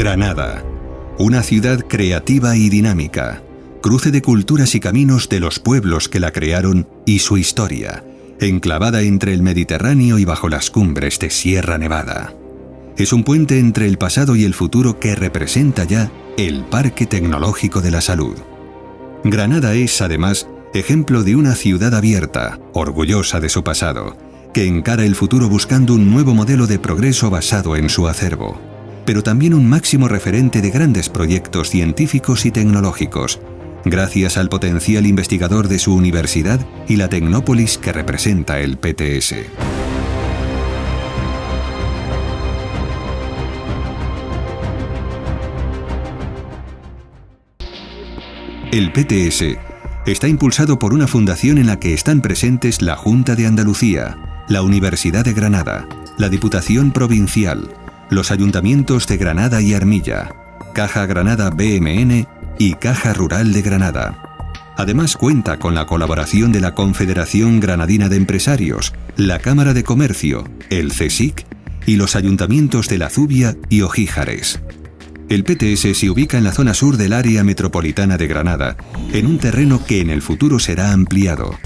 Granada, una ciudad creativa y dinámica, cruce de culturas y caminos de los pueblos que la crearon y su historia, enclavada entre el Mediterráneo y bajo las cumbres de Sierra Nevada. Es un puente entre el pasado y el futuro que representa ya el Parque Tecnológico de la Salud. Granada es, además, ejemplo de una ciudad abierta, orgullosa de su pasado, que encara el futuro buscando un nuevo modelo de progreso basado en su acervo pero también un máximo referente de grandes proyectos científicos y tecnológicos, gracias al potencial investigador de su universidad y la tecnópolis que representa el PTS. El PTS está impulsado por una fundación en la que están presentes la Junta de Andalucía, la Universidad de Granada, la Diputación Provincial, los ayuntamientos de Granada y Armilla, Caja Granada BMN y Caja Rural de Granada. Además cuenta con la colaboración de la Confederación Granadina de Empresarios, la Cámara de Comercio, el CSIC y los ayuntamientos de La Zubia y Ojíjares. El PTS se ubica en la zona sur del área metropolitana de Granada, en un terreno que en el futuro será ampliado.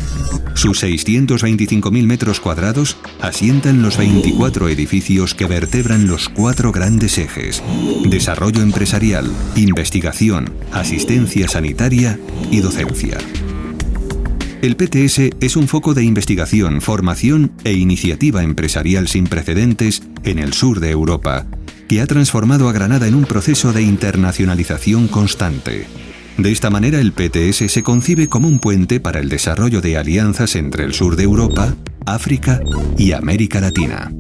Sus 625.000 metros cuadrados asientan los 24 edificios que vertebran los cuatro grandes ejes, desarrollo empresarial, investigación, asistencia sanitaria y docencia. El PTS es un foco de investigación, formación e iniciativa empresarial sin precedentes en el sur de Europa, que ha transformado a Granada en un proceso de internacionalización constante. De esta manera el PTS se concibe como un puente para el desarrollo de alianzas entre el sur de Europa, África y América Latina.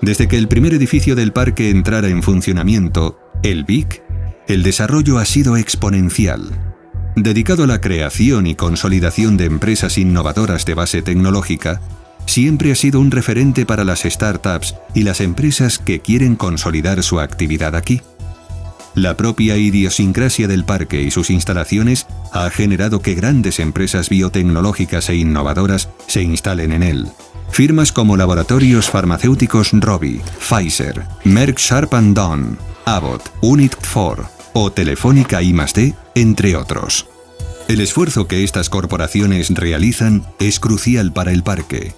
Desde que el primer edificio del parque entrara en funcionamiento, el BIC, el desarrollo ha sido exponencial dedicado a la creación y consolidación de empresas innovadoras de base tecnológica, siempre ha sido un referente para las startups y las empresas que quieren consolidar su actividad aquí. La propia idiosincrasia del parque y sus instalaciones ha generado que grandes empresas biotecnológicas e innovadoras se instalen en él. Firmas como laboratorios farmacéuticos Robi, Pfizer, Merck Sharp Down, Abbott, Unit 4, o Telefónica I+D, entre otros. El esfuerzo que estas corporaciones realizan es crucial para el parque.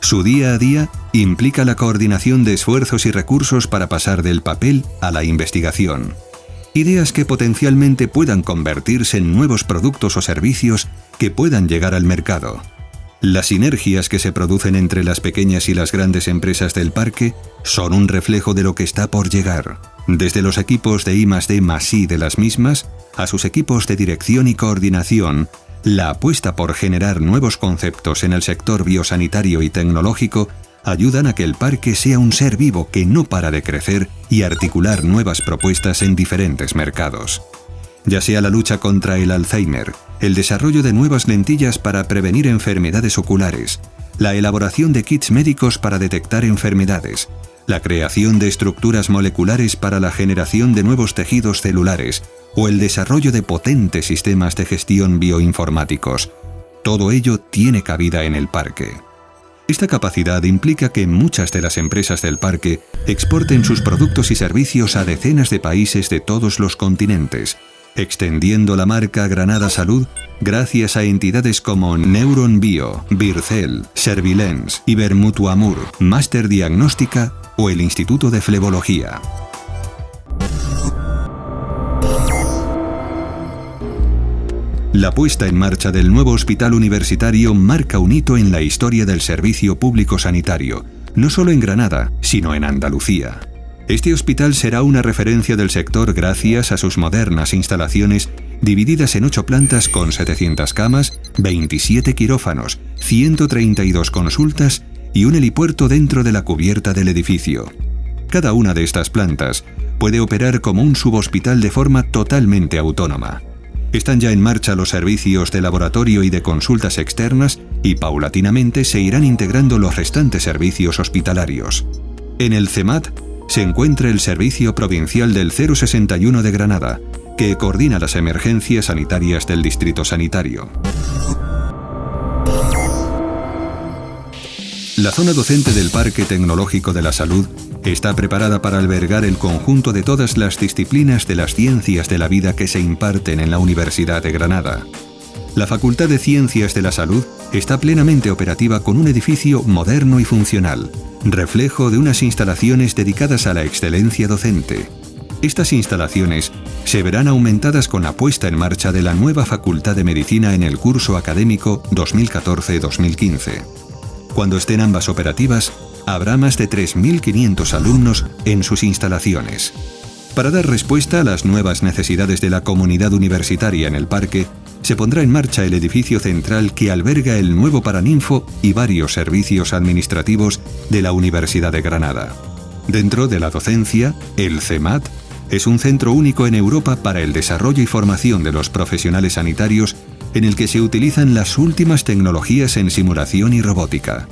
Su día a día implica la coordinación de esfuerzos y recursos para pasar del papel a la investigación. Ideas que potencialmente puedan convertirse en nuevos productos o servicios que puedan llegar al mercado. Las sinergias que se producen entre las pequeñas y las grandes empresas del parque son un reflejo de lo que está por llegar, desde los equipos de I D de las mismas a sus equipos de dirección y coordinación, la apuesta por generar nuevos conceptos en el sector biosanitario y tecnológico ayudan a que el parque sea un ser vivo que no para de crecer y articular nuevas propuestas en diferentes mercados. Ya sea la lucha contra el Alzheimer, el desarrollo de nuevas lentillas para prevenir enfermedades oculares, la elaboración de kits médicos para detectar enfermedades, la creación de estructuras moleculares para la generación de nuevos tejidos celulares o el desarrollo de potentes sistemas de gestión bioinformáticos. Todo ello tiene cabida en el parque. Esta capacidad implica que muchas de las empresas del parque exporten sus productos y servicios a decenas de países de todos los continentes, extendiendo la marca Granada Salud gracias a entidades como Neuron Bio, Bircel, Servilens, Ibermutuamur, Master Diagnóstica o el Instituto de Flebología. La puesta en marcha del nuevo hospital universitario marca un hito en la historia del servicio público sanitario, no solo en Granada, sino en Andalucía. Este hospital será una referencia del sector gracias a sus modernas instalaciones divididas en 8 plantas con 700 camas, 27 quirófanos, 132 consultas y un helipuerto dentro de la cubierta del edificio. Cada una de estas plantas puede operar como un subhospital de forma totalmente autónoma. Están ya en marcha los servicios de laboratorio y de consultas externas y paulatinamente se irán integrando los restantes servicios hospitalarios. En el CEMAT se encuentra el Servicio Provincial del 061 de Granada, que coordina las emergencias sanitarias del Distrito Sanitario. La zona docente del Parque Tecnológico de la Salud está preparada para albergar el conjunto de todas las disciplinas de las ciencias de la vida que se imparten en la Universidad de Granada. La Facultad de Ciencias de la Salud está plenamente operativa con un edificio moderno y funcional, reflejo de unas instalaciones dedicadas a la excelencia docente. Estas instalaciones se verán aumentadas con la puesta en marcha de la nueva Facultad de Medicina en el curso académico 2014-2015. Cuando estén ambas operativas, habrá más de 3.500 alumnos en sus instalaciones. Para dar respuesta a las nuevas necesidades de la comunidad universitaria en el parque, se pondrá en marcha el edificio central que alberga el nuevo Paraninfo y varios servicios administrativos de la Universidad de Granada. Dentro de la docencia, el CEMAT es un centro único en Europa para el desarrollo y formación de los profesionales sanitarios en el que se utilizan las últimas tecnologías en simulación y robótica.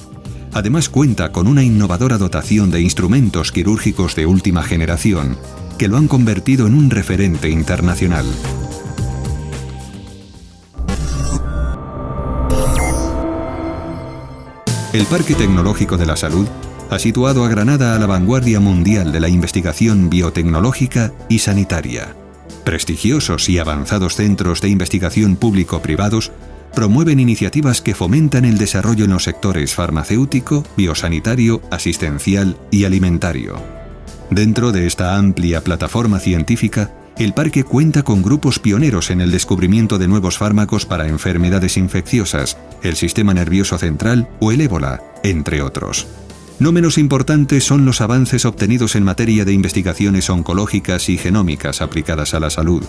Además cuenta con una innovadora dotación de instrumentos quirúrgicos de última generación, que lo han convertido en un referente internacional. El Parque Tecnológico de la Salud ha situado a Granada a la vanguardia mundial de la investigación biotecnológica y sanitaria. Prestigiosos y avanzados centros de investigación público-privados promueven iniciativas que fomentan el desarrollo en los sectores farmacéutico, biosanitario, asistencial y alimentario. Dentro de esta amplia plataforma científica, el parque cuenta con grupos pioneros en el descubrimiento de nuevos fármacos para enfermedades infecciosas, el sistema nervioso central o el ébola, entre otros. No menos importantes son los avances obtenidos en materia de investigaciones oncológicas y genómicas aplicadas a la salud,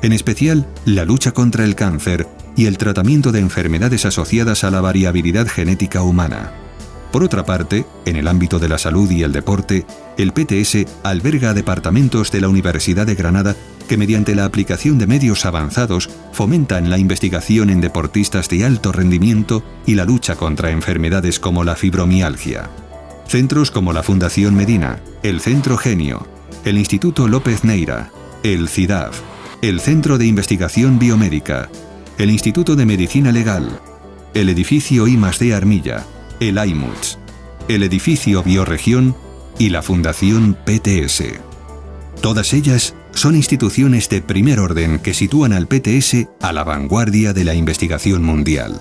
en especial la lucha contra el cáncer y el tratamiento de enfermedades asociadas a la variabilidad genética humana. Por otra parte, en el ámbito de la salud y el deporte, el PTS alberga departamentos de la Universidad de Granada que mediante la aplicación de medios avanzados fomentan la investigación en deportistas de alto rendimiento y la lucha contra enfermedades como la fibromialgia. Centros como la Fundación Medina, el Centro Genio, el Instituto López Neira, el CIDAF, el Centro de Investigación Biomédica, el Instituto de Medicina Legal, el edificio I+D Armilla, el IMUTS, el edificio Bioregión y la Fundación PTS. Todas ellas son instituciones de primer orden que sitúan al PTS a la vanguardia de la investigación mundial.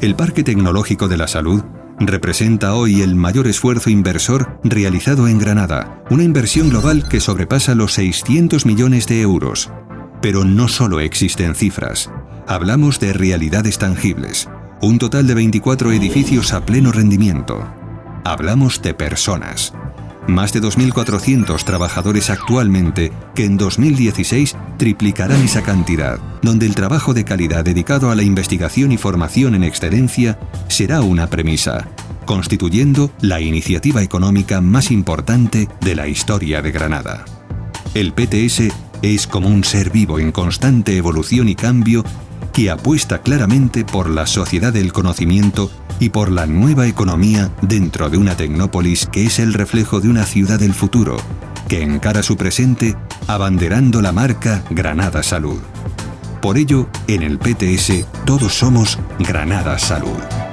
El Parque Tecnológico de la Salud representa hoy el mayor esfuerzo inversor realizado en Granada, una inversión global que sobrepasa los 600 millones de euros. Pero no solo existen cifras, hablamos de realidades tangibles, un total de 24 edificios a pleno rendimiento. Hablamos de personas, más de 2.400 trabajadores actualmente que en 2016 triplicarán esa cantidad, donde el trabajo de calidad dedicado a la investigación y formación en excelencia será una premisa, constituyendo la iniciativa económica más importante de la historia de Granada. El PTS es como un ser vivo en constante evolución y cambio que apuesta claramente por la sociedad del conocimiento y por la nueva economía dentro de una tecnópolis que es el reflejo de una ciudad del futuro, que encara su presente abanderando la marca Granada Salud. Por ello, en el PTS todos somos Granada Salud.